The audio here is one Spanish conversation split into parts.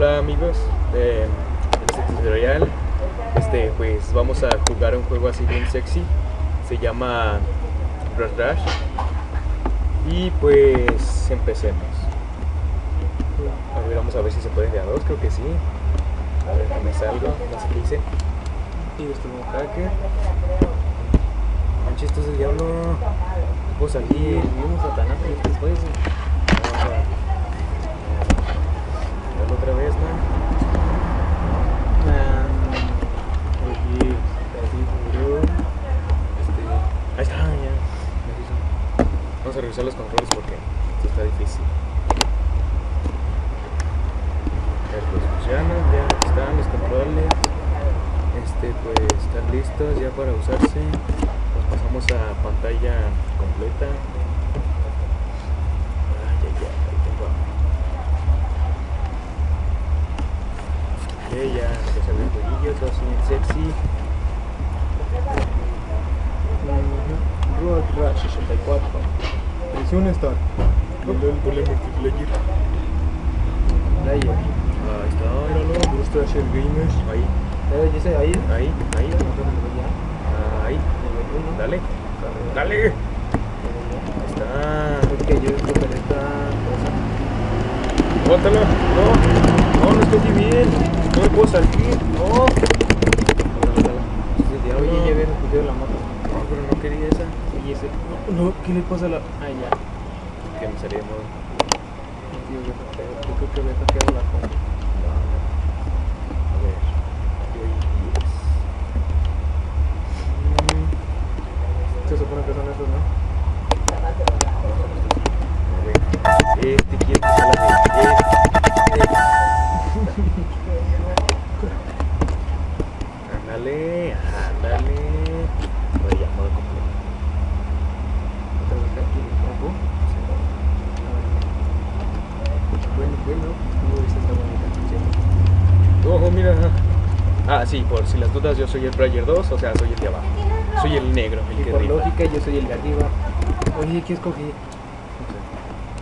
Hola amigos, eh, este tutorial este, pues vamos a jugar un juego así bien sexy, se llama Rush Rush y pues empecemos. A ver, vamos a ver si se puede de dos, creo que sí. A ver, que me salgo, no sé qué hice. Y esto como hacker. Manches, esto es el diablo. Puedo salir. Tanaka y después. Vamos a... Otra vez, así murió. Este. Vamos a revisar los controles porque esto está difícil. Ver, pues ya están los controles. Este, pues están listos ya para usarse. Nos pasamos a pantalla completa. Ay, ay, ay, ahí tengo hambre. Ok, ya, ve el jueguillo, todo así bien sexy. Road Rush 64. Presión Start. Ponle el ponle multiplayer. Player. Ahí está, míralo. Gusta hacer gamers. Ahí, Eh, ¿y ese ahí? ahí, ahí, ahí. Dale, dale. Ahí está. Porque yo creo que en esta cosa. Bótalo. No, no, no estoy bien. No me puedo salir. No. Oye, ya vieron que la moto. No, pero no quería esa. Oye, ese. No, no, ¿qué le pasa a la.? Ah, ya. Que me salí de modo. Tío, yo creo- yo creo que había hackeado la compu. Bueno, bueno. Uy, esta está bonita. Ojo, mira. Ah, sí, por si las dudas, yo soy el player 2, o sea, soy el de abajo. Soy el negro, el Y que por rifa. lógica, yo soy el de arriba. Oye, ¿qué escogí?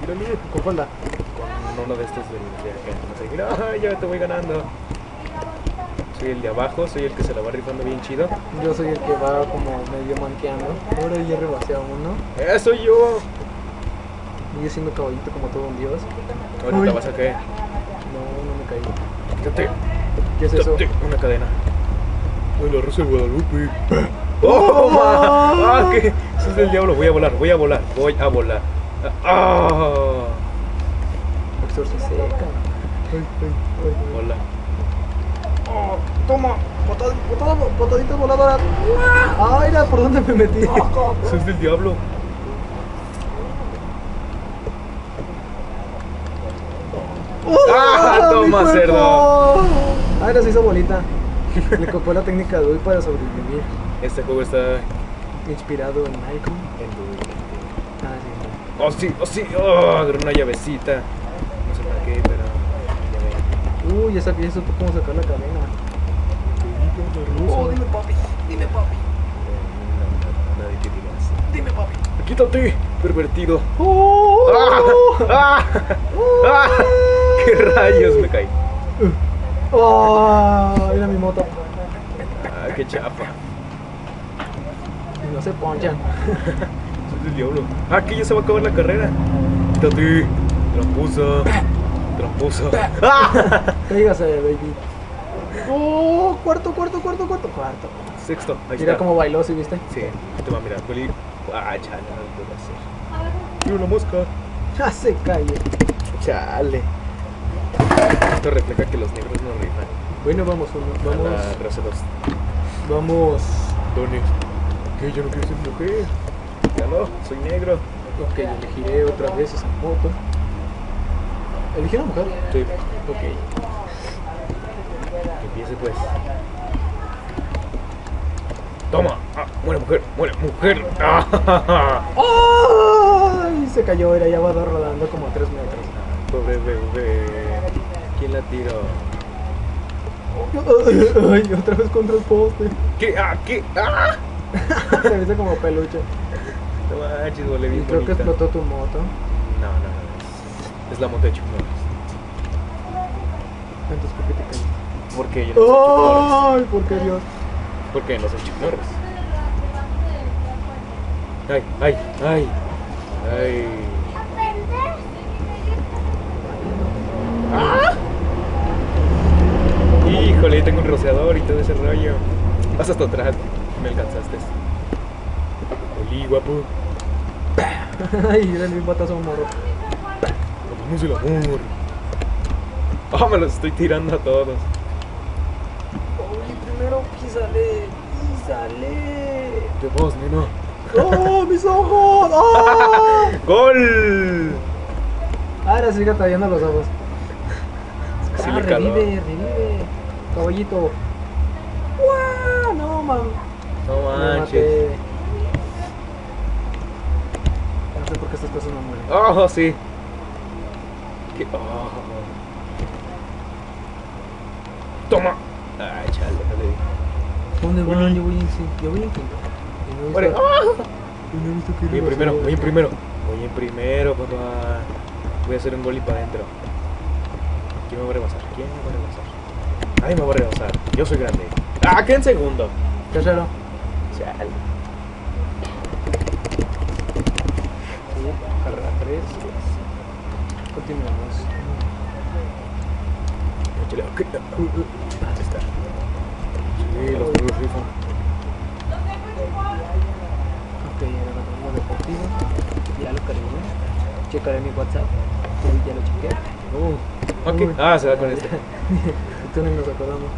Mírale, ¿Con falda? con uno de estos de, de acá. No sé, mira, ya te voy ganando. Soy el de abajo, soy el que se la va rifando bien chido. Yo soy el que va como medio manqueando. Ahora ya rebasé a uno. ¡Eh, soy yo! Y yo siendo caballito como todo un dios. Ahorita Uy. vas a caer. No, no me caí. Quítate, ¿Qué es eso? Una cadena. Ay, la Rosa de Guadalupe. ¡Oh, ma! ¡Ah, qué! Eso es del diablo. Voy a volar, voy a volar, voy a volar. ¡Ah! Exorcicé, cabrón. Ay, ay, ay. Hola. Oh, toma, botada, botadita voladora. Ah, mira por dónde me metí. Eso es del diablo. ¡Ah, mi toma, cerdo! Ah, mira, se hizo bolita. Le copió la técnica de Uy para sobrevivir. Este juego está Inspirado en Icon. en tu- Ah, sí. Oh, sí, oh, sí. Oh, agarré una llavecita. No sé para qué, pero. Uy, ya sabía eso cómo sacar la cadena. Oh, dime papi, dime papi, nadie que diga así. dime papi. ¡Quítate, pervertido! Oh, ¡Ah! ¡Ah! ¡Ah! ¡Qué rayos! Me caí. oh, mira mi moto. ¡Ah, qué chapa! Y no se ponchan. Soy del diablo. ¡Ah, que ya se va a acabar la carrera! ¡Quítate! ¡Tramposa! ¡Tramposa! ¡Ah! Cáigase, baby. Oh, cuarto, cuarto, cuarto, cuarto, cuarto. Sexto, ahí Mira está. cómo bailó, ¿sí viste? Sí, te va a mirar. Peli. ¡Ah! No puedo hacer. ¡Mira una mosca! Ya se calle. ¡Chale! Esto refleja que los negros no rifan. Bueno, vamos, uno, A vamos, la raza 2. vamos. Tony. ¿Qué? ¿Yo no quiero ser mujer? Ya no, soy negro. Ok, elegiré otra vez esa moto. ¿Elegí una mujer? Sí. Ok. Que empiece pues. Toma. Ah, muere mujer, muere mujer. Ah, ¡Ay! Se cayó, era ya va rodando como a 3 metros. Pobre bebé. ¿Quién la tiró? Ay, otra vez contra el poste. ¿Qué? Ah, ¿qué? Ah. Se viste como peluche. No manches, Y bien creo que bonita. explotó tu moto. No, no, no. Es, es la moto de Chuck. Entonces, ¿por qué te caíste? Porque yo no soy Norris. ¡Ay, por qué Dios! Porque no soy Chuck Norris. Ay, ay, ay. Ay. ¡Ah! Híjole, tengo un rociador y todo ese rollo. Vas hasta atrás. Me alcanzaste. Oli, guapo. Ay, era el batazo morro. Hagamos el amor. Ah, me los estoy tirando a todos. Oye, primero písale, písale. ¿Qué vos, nena? ¡Oh, mis ojos! ¡Oh! ¡Gol! Ahora sigue tallando los ojos. Es que sí ah, le caló. revive, revive. Caballito. ¡Guau! No, man. No manches. No sé por qué estas cosas no mueren. Oh, sí. ¿Qué? Oh. Toma. Ay, chale, no le di. ¿Dónde van? Yo voy en sí. Yo voy en quinto. Muere. ¡Ah! Voy en primero, voy en primero. Voy en primero, papá. Voy a hacer un gol y para adentro. ¿Quién me va a rebasar? ¿Quién me va a rebasar? Ay, me va a rebasar. Yo soy grande. Ah, ¿qué en segundo? Tercero. Chale. Carrera 3. Continuamos. Ahí está. Sí, los perros rifan. Ok, ahora la deportiva. Ya lo cargué. Checaré mi WhatsApp. Ya lo chequé. Uh, ok. Uy. Ah, se va con este. Tú no nos acordamos.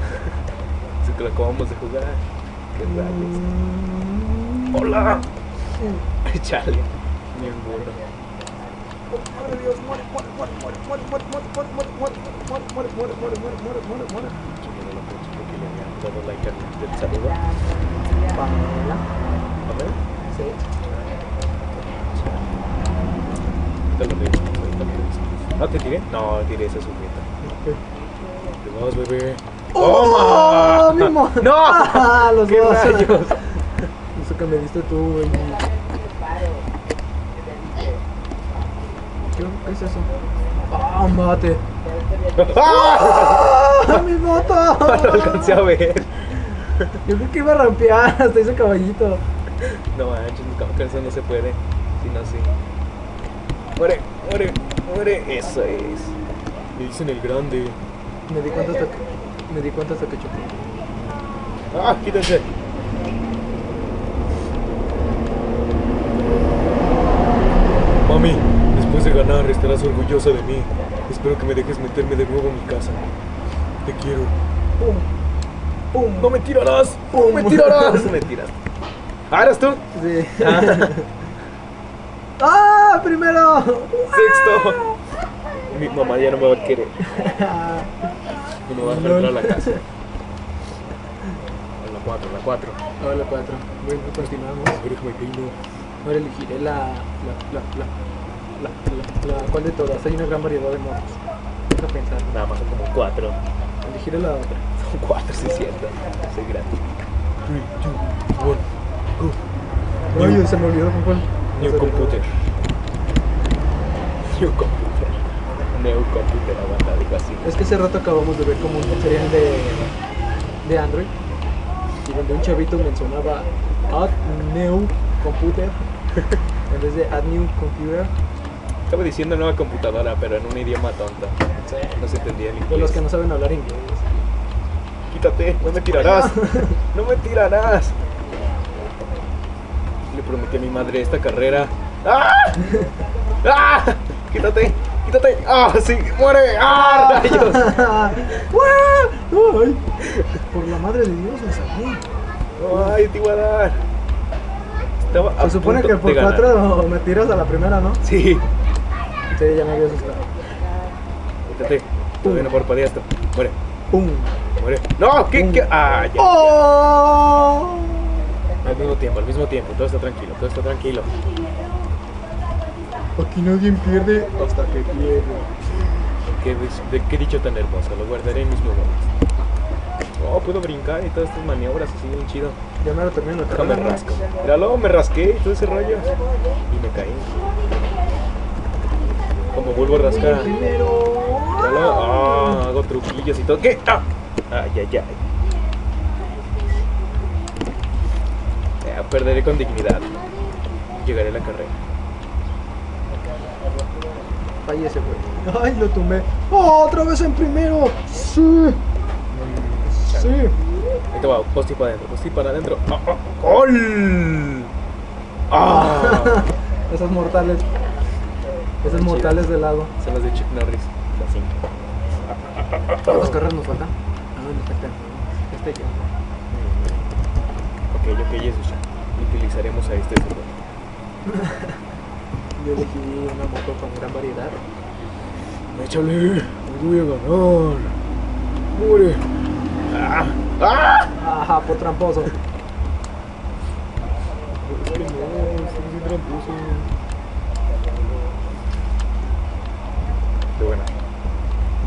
Así que lo acabamos de jugar. Qué rayos. Mm. ¡Hola! Chale. Ni un burro. De Dios, muere, muere, muere, muere, muere, muere, muere, muere, muere, muere, muere, muere, muere, muere, muere, muere, muere. No lo puedo porque le habían dado like al saludo. Pamela. A ver. Sí. Ahorita lo reviso, ahorita lo. ¿No te tiré? No, tiré esa sujeta. Te vas, bebé. ¡Oh! ¡Mi mo- ¡No! Ah, los ¡Qué dos. rayos! Eso que me diste tú, güey. ¿Qué, es eso? ¡Ah, mate! ¡Ah! ¡Ah, mi moto! No lo alcancé a ver. Yo creo que iba a rampear hasta ese caballito. No manches, que eso no se puede. Si no, sí. Muere, muere, muere. Eso es. Le dicen el grande. Me di cuenta hasta que, me di cuenta hasta que chocó. ¡Ah, quítense! Mami, después de ganar estarás orgullosa de mí. Espero que me dejes meterme de nuevo a mi casa. Te quiero. ¡Pum! ¡Pum! ¡No me tirarás! ¡No Pum. me tirarás! Me tiras. ¿Ah, eras tú? Sí. Ah, ¡Ah! ¡Primero! sexto. Mi mamá ya no me va a querer. No me va a entrar a la casa. A la 4, la 4. Ahora cuatro. Bueno, continuamos. Ahora elegiré la. La. La. La. La. la, la ¿Cuál de todas? Hay una gran variedad de motos. Deja pensar. Nada más son como 4. Elegiré la otra. Son 4, sí, es cierto. Soy grande. 3, 2, 1, go. Oye, se me olvidó con cuál. New computer. New computer. New computer, aguanta, digo así. Es que hace rato acabamos de ver como un tutorial de, de Android y donde un chavito mencionaba Add New Computer en vez de Add New Computer. Estaba diciendo nueva computadora, pero en un idioma tonto. No se entendía el De inglés. los que no saben hablar inglés. Quítate, no me tirarás. No me tirarás. Le prometí a mi madre esta carrera. ¡Ah! ¡Ah! Quítate, quítate. ¡Ah, sí! ¡Muere! ¡Ah, rayos! ¡Ay! Por la madre de Dios me salí. ¡Ay, te iba a dar! Estaba a Se supone punto que por de ganar. cuatro me tiras a la primera, ¿no? Sí. Sí, ya me había asustado. Quítate. Todavía no parpadea esto. Muere, ¡Pum! muere. ¡No! ¿Qué? qué? ¡Ah, ya! ¡Oh! Al mismo tiempo, al mismo tiempo. Todo está tranquilo, todo está tranquilo. Aquí nadie pierde hasta que pierde. ¿Qué, de qué dicho tan hermoso? Lo guardaré en mis memorias. Oh, puedo brincar y todas estas maniobras así bien chido. Ya me lo termino. Déjame rasco. Míralo, me rasqué y todo ese rollo. Y me caí. Como vuelvo a rascar. Míralo. Ah, hago truquillos y todo. ¿Qué? Ah. Ay, ay, ay. Eh, perderé con dignidad. Llegaré a la carrera. Fallé ese güey. Ay, lo tumbé. ¡Oh, otra vez en primero! Sí, sí. Ahí te va, posti para adentro, posti para adentro. Ah, ah, ¡Gol! ¡Ah! Esas mortales. Esas mortales de lado. Son las de Chuck Norris. Las 5. ¿Cuántas carreras nos faltan? Ah, no, nos faltan. Este ya. Ok, ok, eso ya. Utilizaremos a este segundo. Yo elegí una moto con gran variedad. Échale, me voy a ganar. Muere. ¡Ah! ¡Ah! Ajá, por tramposo. No, estoy bien tramposo. Qué bueno.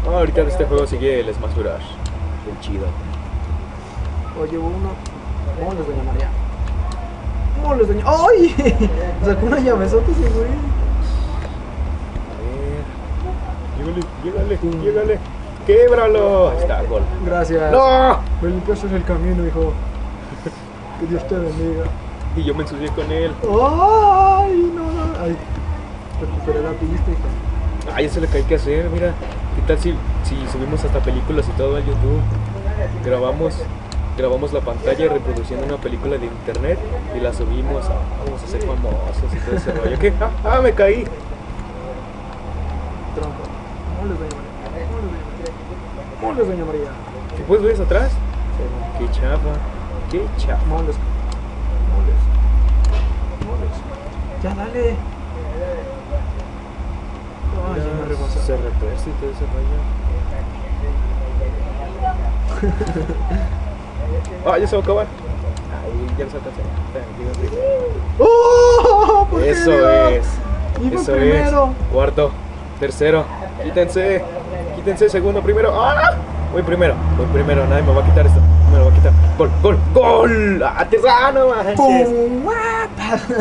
Ah, ahorita este juego sigue el Smash Bros. Qué chido. Oye, uno. Moles, doña ¡Ay! Sacó una llavesota ese güey. A ver. Llégale, llégale, llégale. ¡Québralo! Ahí está, gol. Gracias. ¡No! Me limpiaste el camino, hijo. Que Dios te bendiga. Y yo me ensucié con él. ¡Ay! No, no. Ay. Recuperé la pista, hija. Ah, ya se le cae que hacer, mira. ¿Qué tal si, si subimos hasta películas y todo a YouTube? Grabamos, grabamos la pantalla reproduciendo una película de internet y la subimos. Ah, vamos a ser famosos y todo ese rollo. ¿Qué? Ah, ah, me caí. Tronco. Doña María. Moles, doña María. Moles, doña María. ¿Qué pues ves atrás? Qué chapa. Qué chapa. Moles. Moles. Moles. Ya, dale. Ya me rebasó. Se retuerce y todo ese rollo. Ah, ya se va a acabar. Ay, ya se alcanzó. ¡Oh! ¿Por Eso es. Iba Eso primero. es. Cuarto, tercero. Quítense. Quítense, segundo, primero. ¡Ah! Voy primero. Voy primero. Nadie me va a quitar esto. Me lo va a quitar. Gol, gol, gol. ¡Ah.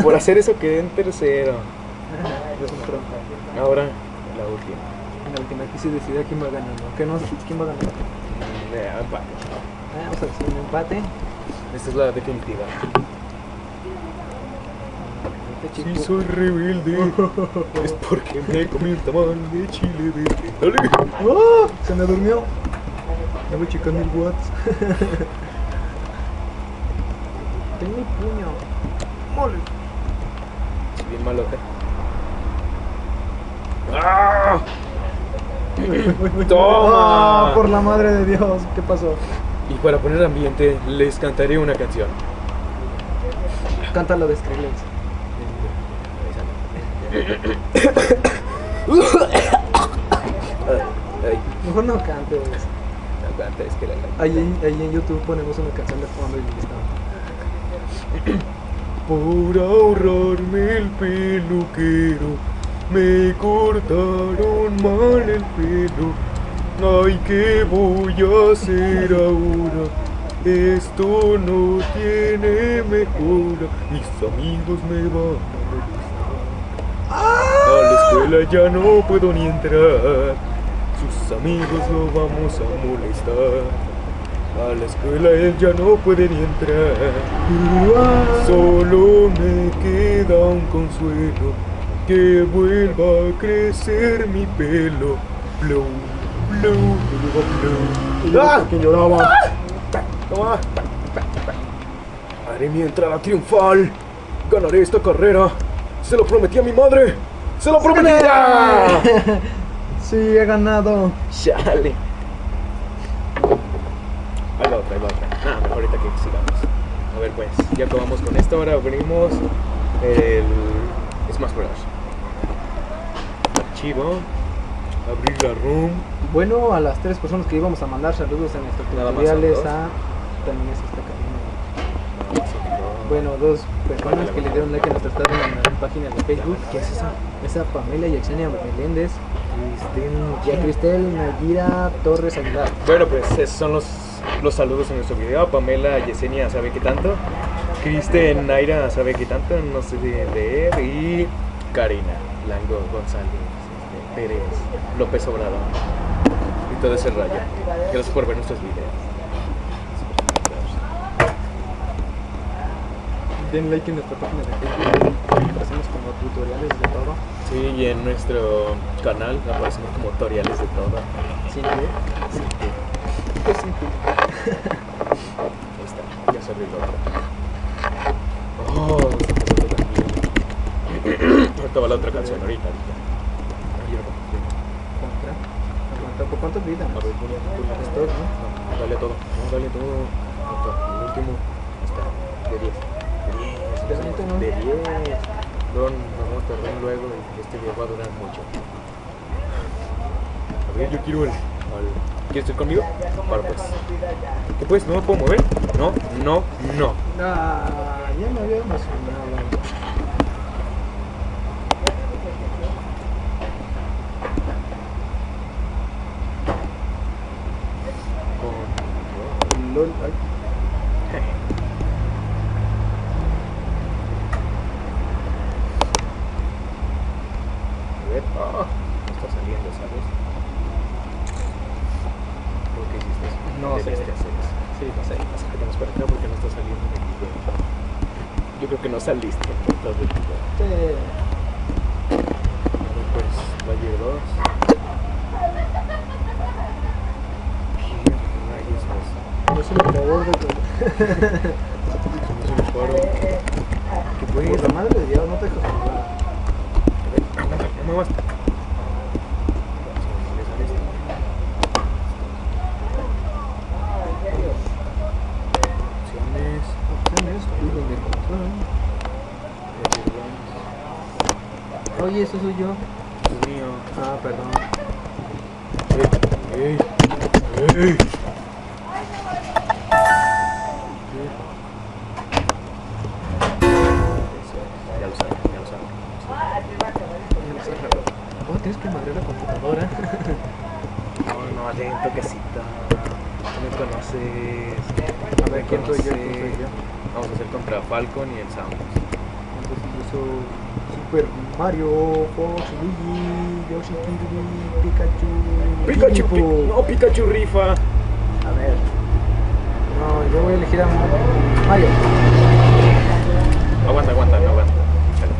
Por hacer eso quedé en tercero. Ahora, la última. En la última aquí se decide quién va ganando. ¿Qué no? ¿Quién va ganando? Empate. Vamos a hacer un empate. Esta es la definitiva. Este Si chico. soy rebelde, es porque me comí un tamal de chile verde. Dale. ¡Oh! Se me durmió. Ya voy a checar mil watts. Tengo mi puño. Mole. Bien malote. ¡Ah! ¡Toma! Ah, por la madre de Dios, ¿qué pasó? Y para poner ambiente, les cantaré una canción. Cántalo de Skrillex. Mejor no cantes. no canta, es que la Ahí, en- ahí en YouTube ponemos una canción de fondo y listo. Por ahorrarme el peluquero, me cortaron mal el pelo. Ay, ¿qué voy a hacer ahora? Esto no tiene mejora. Mis amigos me van a molestar. A la escuela ya no puedo ni entrar. Sus amigos lo vamos a molestar. A la escuela él ya no puede ni entrar. Solo me queda un consuelo que vuelva a crecer mi pelo. Blow, blow, blow, blow. ¡Ah! ¿Quién lloraba? Toma. Haré mi entrada triunfal. Ganaré esta carrera. Se lo prometí a mi madre. Se lo prometí. ¡Ah! Sí, he ganado. Chale. Ahí va otra, ahí va otra. Ah, mejor ahorita que sigamos. A ver, pues, ya acabamos con esto. Ahora abrimos el Smash Bros. Archivo. Abrir la room. Bueno, a las tres personas que íbamos a mandar saludos en más tutoriales a... También es esta cabina. Bueno, dos personas que le dieron like a nuestra página de Facebook. ¿Qué es eso? Esa Pamela y Axenia Meléndez. Y a Cristel Nayira Torres Aguilar. Bueno, pues esos son los, los saludos en nuestro video. Pamela Yesenia sabe qué tanto. Kristen Naira sabe qué tanto, no sé de leer. Y Karina Lango González Pérez López Obrador. todo ese rollo. Gracias por ver nuestros videos. Den like en nuestra página de Facebook. Hacemos como tutoriales de todo. Sí, y en nuestro canal aparecemos como tutoriales de todo. Así que, Pues que. ahí está, ya se abrió la otra. Oh. Ahorita va la otra canción, ahorita, ahorita. Ay, ahora, Contra. Aguanta. ¿Por cuánto vida? A ver. Stop, ¿no? No, dale todo, no, dale todo. Ahorita, El último, está, de 10. De 10, De 20, ¿no? de 10. Luego nos vamos a tardar luego y este video va a durar mucho. A ver, yo quiero el. ¿Quieres ir conmigo? Para pues. ¿Qué pues? ¿No me puedo mover? No, no, no. Ah, ya me había emocionado. cosas listas. Todo sí. Pues, Valle 2. ¿Qué es? El favor de todo. soy yo. 2. Dios mío. Ah, perdón. Ey, ey, ey. Oh, tienes que madrear la computadora. No, no, lento, toquecito. Tú me conoces. A ver, ¿quién soy yo? Vamos a hacer contra Falcon y el Samus. Super Mario, Fox, Luigi, Yoshi, Kirby, Pikachu. Pikachu, Pi- Pi- no, Pikachu rifa. A ver. No, yo voy a elegir a Mario. Aguanta, aguanta, no aguanta.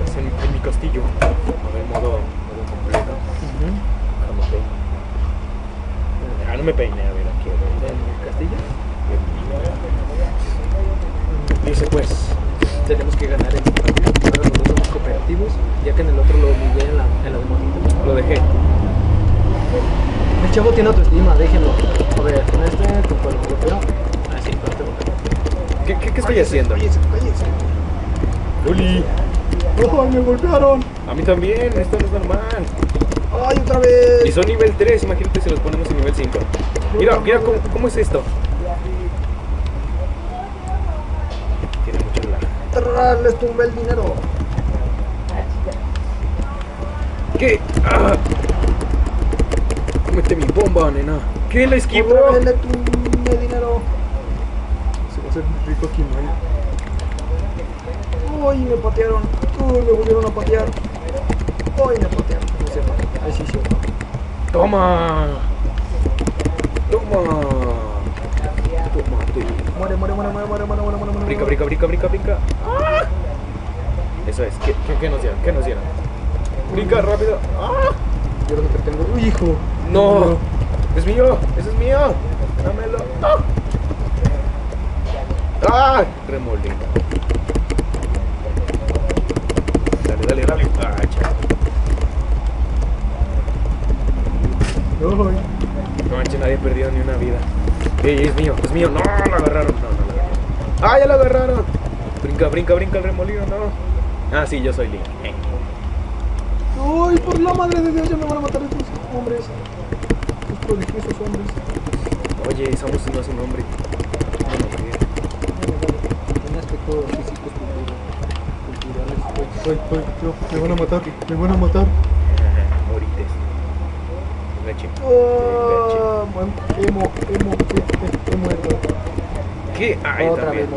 Es en, en mi castillo. A ver, modo, modo completo. No me. Ah, no me peine, a ver, aquí. a ver. ¿En el castillo? Dice pues. Tenemos que ganar en este partido. Ahora los dos cooperativos, ya que en el otro lo humillé en la, en la demonita. Lo dejé. El chavo tiene autoestima, déjenlo. A ver, con este, con cual golpeo. Ah, sí, con este. ¿Qué, qué, qué estoy haciendo? Cállese, cállese. Luli. ¡Oh, me golpearon! A mí también, esto no es normal. ¡Ay, otra vez! Y son nivel 3, imagínate si los ponemos en nivel 5. Mira, mira cómo, cómo es esto. Tiene mucho lag. Les tumbé el dinero qué? ¡Ah! Mete mi bomba, nena. ¿Qué la esquivó? Otra vez le dinero. Se va a hacer rico aquí, ¿no? Uy, me patearon. Uy, me volvieron a patear. Uy, me patearon. No se Ahí sí, sí. Toma. Toma. Tomate. Muere, muere, muere, muere, muere, muere, muere, muere. Brinca, brinca, brinca, brinca, brinca. Ah. Eso es. ¿Qué, qué, qué nos dieron? ¿Qué nos dieron? Brinca rápido. ¡Ah! Yo lo que tengo. ¡Uy, hijo! No. Es mío. Ese es mío. Dámelo. ¡Ah! ¡Ah! Remolino. Dale, dale, dale. ¡Ah, chaval! No manches, nadie ha perdido ni una vida. Ey, es mío, es mío. No, lo agarraron. No, no agarraron. ¡Ah, ya lo agarraron! Brinca, brinca, brinca el remolino, no. Ah, sí, yo soy Link. Eh. ¡Ay, por la madre de Dios! Ya me van a matar estos hombres. Estos prodigiosos hombres. Oye, Samus no es un hombre. No me creo. En aspectos físicos culturales. Ay, ay, yo, me van a matar, me van a matar. Morites. Leche. Oh, emo, emo, muerto. ¿Qué? Ah, yo Otra vez.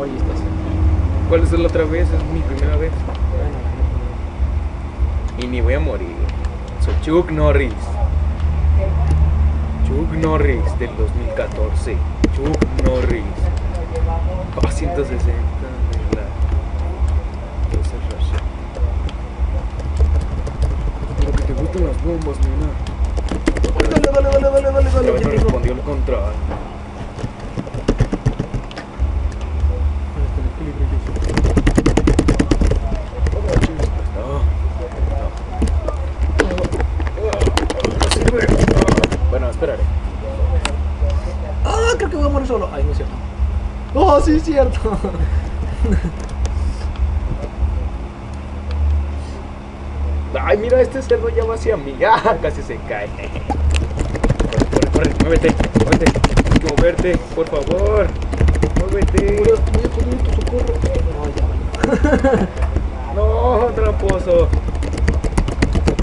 ¿Cuál es la otra vez? Es mi primera vez. Y ni voy a morir. Soy Chuck Norris. Chuck Norris del 2014. Chuck Norris. Oh, 160 de la. Entonces, Russia. Lo que te gustan las bombas, nena. Dale, dale, dale, dale, dale, dale. tengo. respondió el control. Con equilibrio yo sí. Bueno, esperaré. Ah, creo que voy a morir solo. Ay, no es cierto. Oh, sí, es cierto. Ay, mira, este cerdo ya va hacia mí. Ah, casi se cae. Corre, corre, corre, muévete, muévete. Que moverte, por favor. Muévete. Voy a voy a poner tu socorro. No, ya. No, tramposo.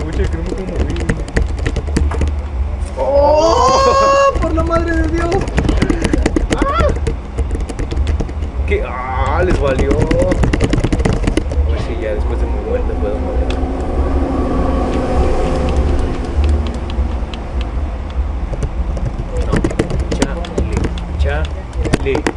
Oye, que no me puedo mover. ¡Oh! ¡Por la madre de Dios! ¿Qué? Ah, les valió. Ver si ya después de mi muerte puedo mover. No, chale, chale.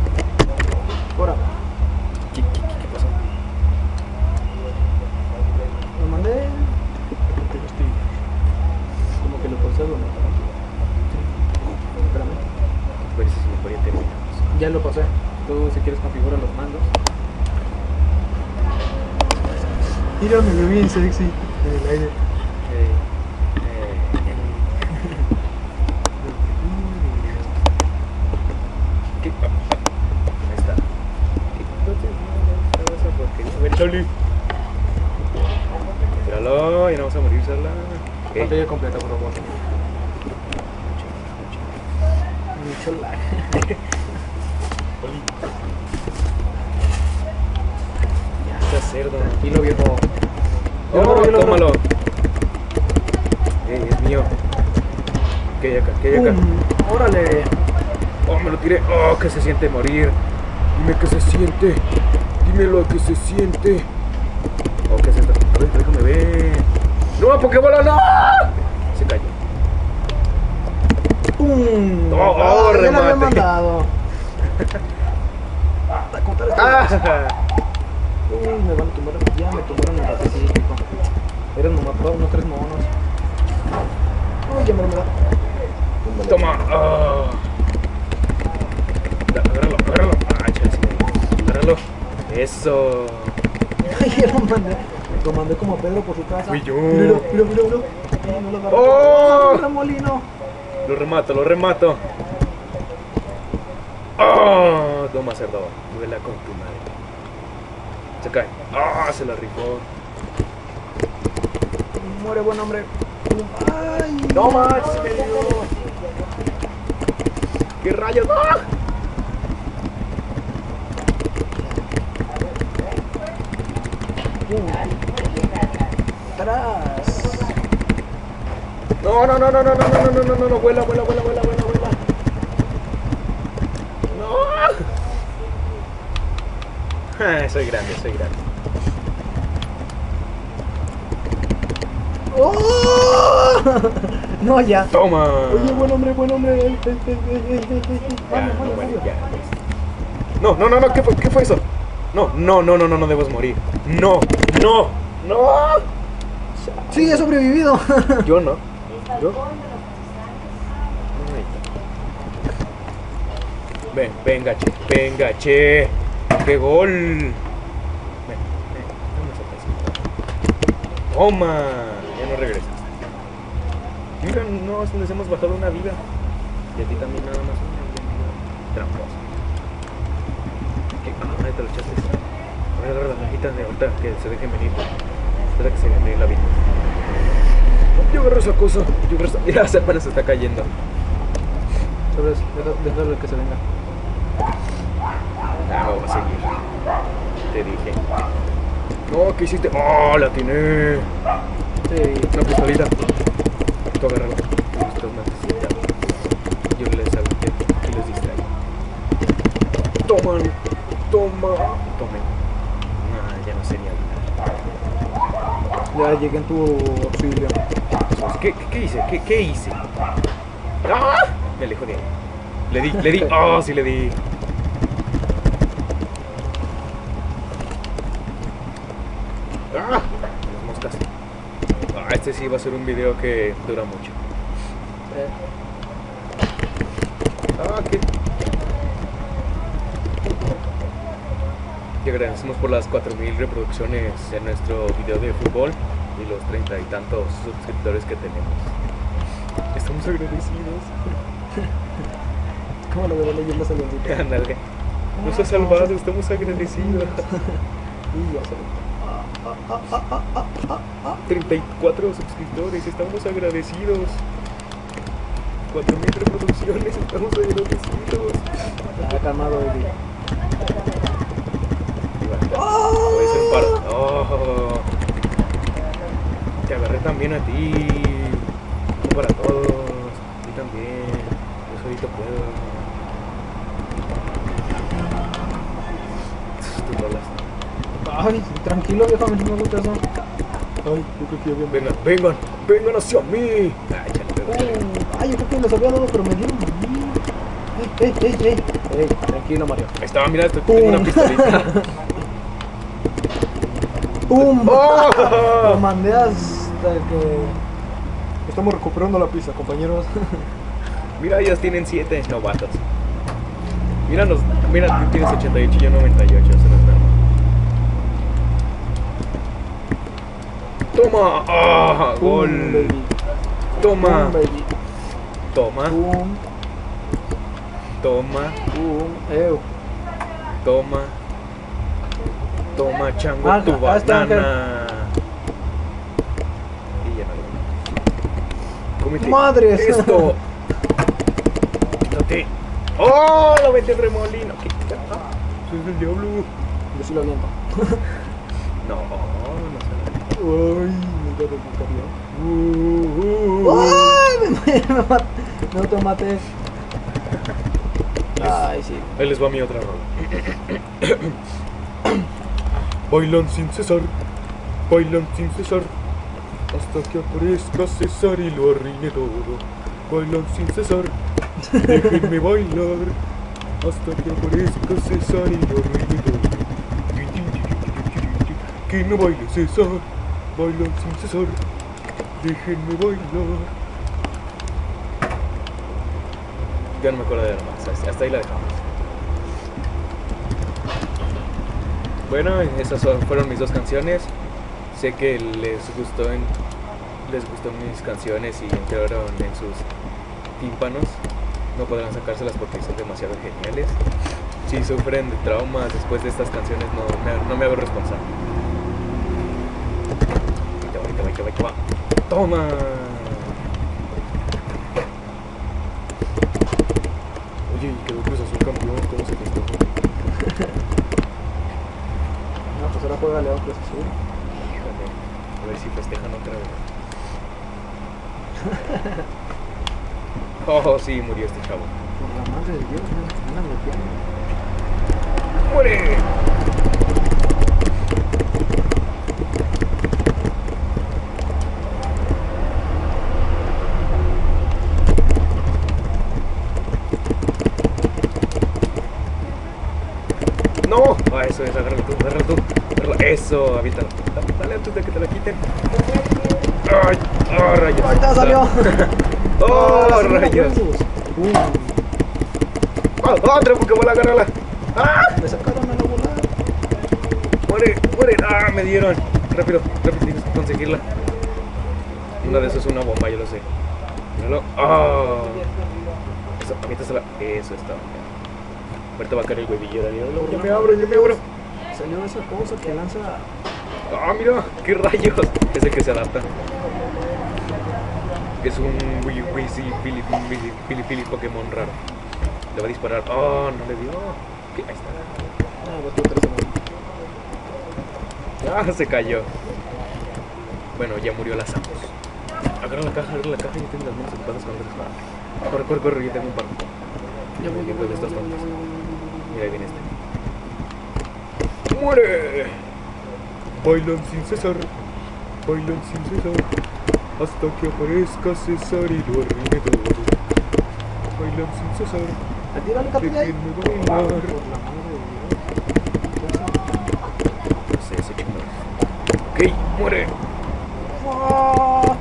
Mira, me veo bien sexy en el aire. Choli. Tíralo y no vamos a morir Pantalla completa, por favor. Oh, que se siente morir. Dime que se siente. Dímelo que se siente. Oh, ¿qué es esto? A ver, déjame ver. ¡No, Pokébola, no! Se cayó. ¡Pum! Oh, oh, Ah, remate. mandado. A contar esto. ¡Ah! Uy, me van a tumbar. Ya me tumbaron el ratecito. Eran nomás unos tres monos. Uy, ya me lo me da. Túmbale. Toma. Oh. Da- Agárralo, agárralo. Ah, chale, sí. Agárralo. Eso. Lo mandé. Como a Pedro por su casa. Fui yo. Mira, mira, mira, mira. Ay, no lo. ¡Oh! Lo remato, lo remato. ¡Oh! Toma, cerdo. Duela con tu madre. Se cae. ¡Ah! se la rifó. Muere buen hombre. ¡Ay! ¡No. ¿Qué rayos? ¡Ah! ¡Atrás! No, no, no, no, no, no, no, no, no, no, no, no, vuela, vuela, vuela, vuela, vuela, vuela. No. Ah, soy grande, soy grande. ¡Oh! No, ya. Toma. Oye, buen hombre, buen hombre. Ya, no, vale, ya. No, no, no, no, ¿qué fue, qué fue eso? No, no, no, no, no, no debes morir. No, no, no. Sí, he sobrevivido. Yo no. Yo. Ven, venga, che, venga, che. ¡Qué gol! Ven, ven. Toma, ya no regresas. Mira, no, les hemos bajado una vida. Y a ti también nada más una vida. Tramposo. Te lo echaste. A ver, agarra las cajitas de ahorita que se dejen venir. Espera que se dejen venir la vida. Yo agarro esa cosa. Yo agarro esa... Mira, se apenas se está cayendo. Sabes, déjalo que se venga. Ah, no, va a seguir. Te dije. No, ¿qué hiciste? ¡Oh, la tiene! Sí. Una pistolita. Tú agárralo. Tú estás necesitado. Yo les avisé y los distraí. Toman. Toma. Tomen. Ah, ya no sería. Ya llegué en tu auxilio. ¿Qué, qué, qué hice? ¿Qué, qué hice? ¡Ah! Me alejo de ahí. Le di, le di. Oh, sí le di. ¡Ah! Las moscas. Ah, este sí va a ser un video que dura mucho. Eh, Ah, qué. Y agradecemos por las 4000 reproducciones en nuestro video de fútbol y los treinta y tantos suscriptores que tenemos. Estamos agradecidos. ¿Cómo lo veo leyendo esa? Ándale. Nos ha salvado, estamos agradecidos. Y se 34 suscriptores, estamos agradecidos. 4000 reproducciones, estamos agradecidos. Ya, calmado, Eddie. Puede ser paro. Oh. Te agarré también a ti. No para todos. A ti también. Yo solito puedo. Ay, tranquilo, viejo, a mí no me gusta eso. Ay, yo creo que ya había Vengan, vengan, vengan hacia mí. Ay, pégale. ay, yo creo que les había dado, pero me dieron. Ey, ey, ey, ey. Ey, tranquilo, Mario. Estaba, mira, estoy- tengo una pistolita. ¡Pum! Lo ¡Oh! mandé hasta que. Estamos recuperando la pista, compañeros. Mira, ellos tienen 7 novatos. Míranos, mira, tú tienes 88 y yo 98, eso no es normal. Toma, ah, Pum, gol. baby. Toma, Pum, baby. toma, Pum, toma, pum. Ew. toma. Toma, chango, Ah, tu ah, banana. Y ya no lo. Esto. Quítate. ¡Oh! Lo metí el remolino. ¿Qué? Ah, Soy del diablo. Yo sí lo aviento. No, no sé. Ay, me camión. Uh, uh, uh. ¡Ay! Me, me, mat- me automaté. Ay, sí. Ahí les va mi otra rola. Bailan sin cesar, bailan sin cesar, hasta que aparezca César y lo arruine todo. Bailan sin cesar, déjenme bailar, hasta que aparezca César y lo arruine todo. Que no baile César, bailan sin cesar, déjenme bailar. Ya no me acuerdo de nada más. Hasta hasta ahí la dejamos. Bueno, esas fueron mis dos canciones. Sé que les gustó les gustó mis canciones y entraron en sus tímpanos. No podrán sacárselas porque son demasiado geniales. Si sufren de traumas después de estas canciones, no me, no me hago responsable. Ahí te va, ahí te va, ahí te va, ahí te va. ¡Toma! Oye, y quedó Cruz Azul campeón, ¿cómo se festejó? No, pues ahora juega León Cruz Azul. A ver si festejan otra vez. Oh, sí, murió este chavo. Por la madre de Dios, me andan. ¡Muere! ¡No! Ah, eso es, agárralo tú, agárralo tú. Eso, aviéntalo. Dale, antes de que te la quiten. ¡Ay! ¡Oh, rayos! ¡Ahí está, salió! ¡Oh, segunda rayos! Uh, ¡Oh, otra Pokébola, agárrala! ¡Ah! me sacaron a la bola. ¡Muere! ¡Muere! ¡Ah! Me dieron. Rápido, rápido, tienes que conseguirla. Una de esas es una bomba, yo lo sé. Míralo. ¡Ah! Eso, aviéntasela. Eso está. Ahorita va a caer el huevillo, Daniel. Yo me abro, yo me abro. Salió esa cosa que lanza. ¡Ah, mira! ¡Qué rayos! Es el que se adapta. Es un Pili Pili Pili Pili Pokémon raro. Le va a disparar. ¡Oh! No le dio. ¿Qué? Ahí está. Ah, Ah, se cayó. Bueno, ya murió la Samus. Agarra la caja, agarra la caja y tienes las manos ocupadas con cosas. Corre, corre, corre, yo tengo un par. Ya voy, ya voy. Mira, ahí viene este. ¡Muere! Bailan sin cesar, bailan sin cesar, hasta que aparezca César y lo arruine todo. Bailan sin cesar. Déjenme bailar. No sé, ese chingado. Ok, muere.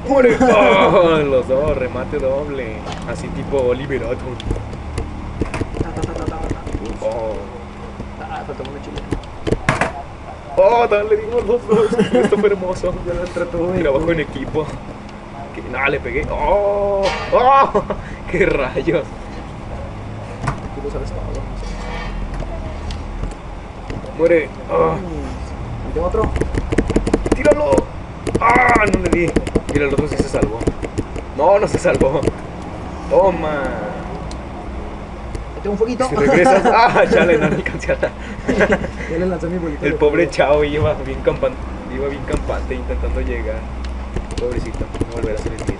Muere. Oh, los dos, remate doble. Así tipo Oliver Atom. Ta, ta, ta, ta, ta, ta. Oh. Ah, faltó una chile. Oh, dale, le dimos los dos. Esto fue hermoso. Ya lo entretuve. Trabajo en equipo. Que, no, le pegué. Oh, oh, qué rayos. Tú lo sabes todo. no. Muere. Oh, ¿Y tengo otro? tíralo. Ah, no le di. Mira, el otro sí se salvó. No, no se salvó. Toma. Un fueguito. Si regresas. Ah, chale, no le alcancé a ya le lancé mi bolito. El pobre chavo iba bien campante, iba bien campante intentando llegar. Pobrecito, no volverá a ser el mismo.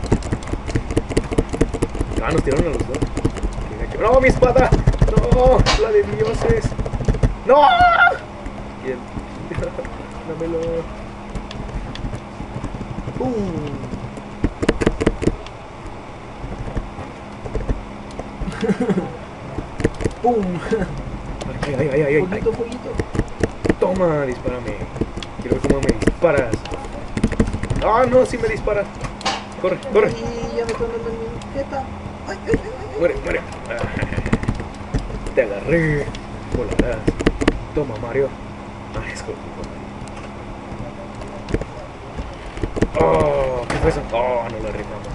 Ah, nos tiraron a los dos. ¡No, mi espada! ¡No! ¡La de dioses! ¡No! Bien. Dámelo. ¡Pum! ¡Pum! Ay, ay, ay, ay. Fueguito, fueguito. Toma, dispárame. Quiero ver cómo me disparas. Ah, no, sí me disparas. Corre, corre. Y ya me estoy dando mi jeta. ¡Ay, ay, ay! ay. Muere, muere. Ah, Te agarré. Volarás. Toma, Mario. Ay, es Oh, ¿qué fue eso? Oh, no la rimamos.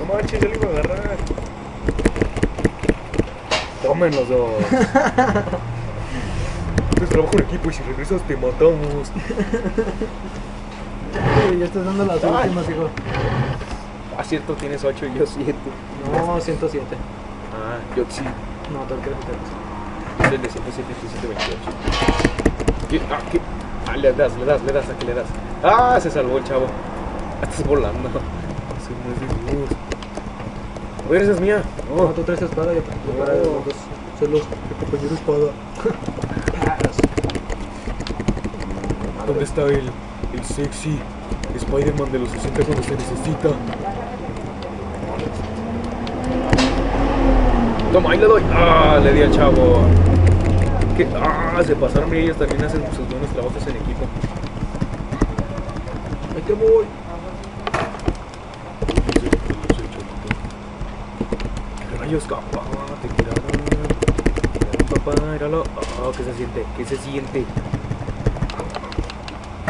No manches, ya lo iba a agarrar. Tomen los dos. Es trabajo en equipo y si regresas te matamos. Ya estás dando las Ay. últimas, hijo. Ah, cierto, tienes 8 y yo 7. No, 107. Ah, yo sí. No, tengo que repetirlo. Es el de 107 y 128. ¿Qué? Ah, ¿qué? Ah, le das, le das, le das, ¿a qué le das? Ah, se salvó el chavo. Ah, Estás volando. De luz. A ver, esa es mía. No, Oh, tú traes espada y para los dos. Son los espada. ¿Dónde está el, el sexy Spider-Man de los 60 cuando se necesita? Toma, ahí le doy. Ah, le di al chavo. ¿Qué? Ah, se pasaron. Mira, ellos también hacen sus buenos trabajos en equipo. Ahí te voy. ¿Qué rayos, capaz? Te tiraron. Papá, míralo. Oh, ¿qué se siente? ¿Qué se siente?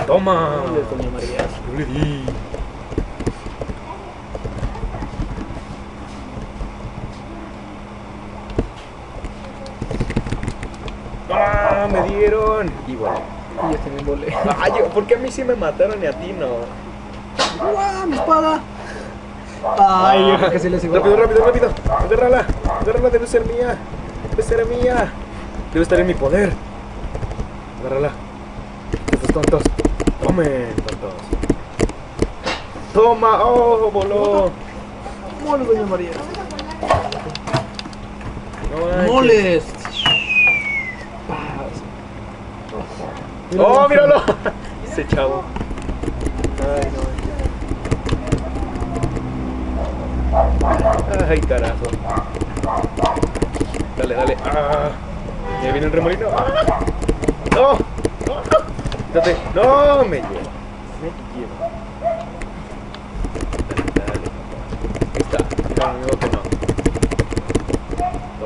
Toma. Yo le di. ¡Ah! Me dieron. Igual. Y ya también volé. Ay, yo- ¿por qué a mí sí me mataron y a ti no? ¡Guau! ¡Mi espada! Ay, yo creo que sí les iba Rápido, rápido, rápido. Agárrala. Agárrala, debe ser mía. Debe ser mía. Debe estar en mi poder. Agárrala. Estos tontos. Tomen, tontos. Toma. Oh, voló. ¡Mole, Doña María! No. ¡Oh, míralo! Ese chavo. Ay, no. Ay, carajo. Dale, dale. Ah. Ya viene el remolino. Ah. No. No. Quítate. No, me llevo. Me llevo. Dale, dale. Ahí está. Amigo que no.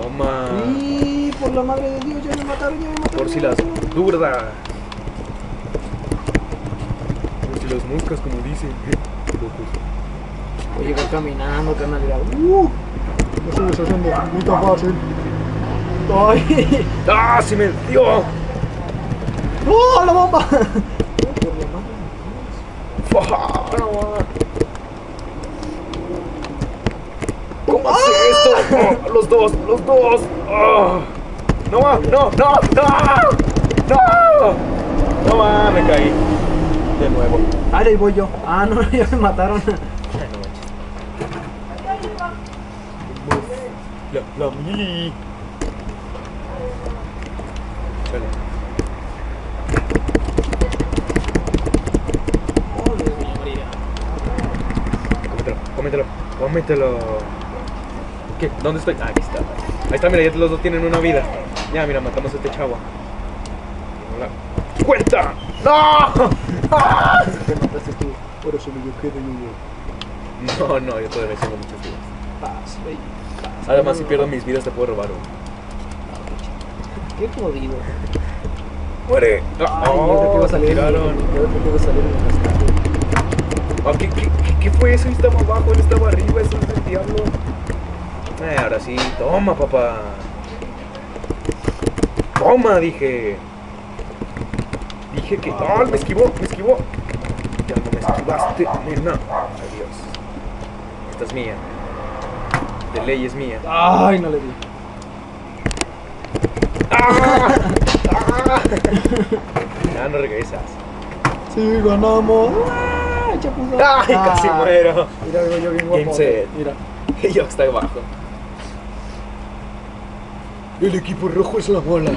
Toma. Y por la madre de Dios, ya me mataron, ya me mataron. Por si las dudas. Por si las moscas, como dicen. Voy a llegar caminando, carnal. ¡Uh! No se les haciendo puta fácil. ¡Ay! ¡Ah, sí me dio! ¡Oh, la bomba! ¿Cómo hace esto? Oh, los dos, los dos. Ah. No, no, no, no. No. No, ma, me caí. De nuevo. Ah, ahí voy yo. Ah, no, ya me mataron. Ay, no manches. La, la mili. Cómetelo, cómetelo. Cómetelo. ¿Qué? ¿Dónde estoy? Ah, aquí está. Ahí está, mira, ya los dos tienen una vida. Ya, mira, matamos a este chavo. Hola. ¡Cuenta! ¡No! Te mataste tú. Por eso me yo quedo yo. No, no, yo todavía tengo muchas vidas. Paz, baby. Paz. Además, si pierdo mis vidas, te puedo robar uno. Qué jodido. ¡Muere! Ay, creo que iba a salir. tiraron. Que iba a salir el. Ah, ¿qué, qué, qué, qué fue eso? Él estaba abajo, él estaba arriba, eso es del diablo. Eh, ahora sí, toma, papá. Toma, dije. Dije que. ¡Ah! Me esquivó, me esquivó. Ya no me esquivaste, nena. Adiós. Esta es mía. De ley es mía. Ay, no le di. Ya no regresas. Sí, ganamos. ¡Ah! ¡Ay, casi Ah. muero! Mira, yo bien Game guapo. set. Mira. Y yo está abajo. El equipo rojo es la bola.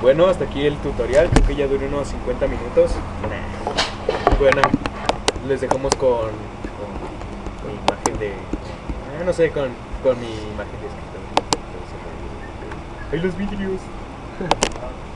Bueno, hasta aquí el tutorial. Creo que ya duró unos 50 minutos. Bueno, les dejamos con, con mi imagen de. Ah, no sé, con, con mi imagen de escritor. Ahí los vidrios.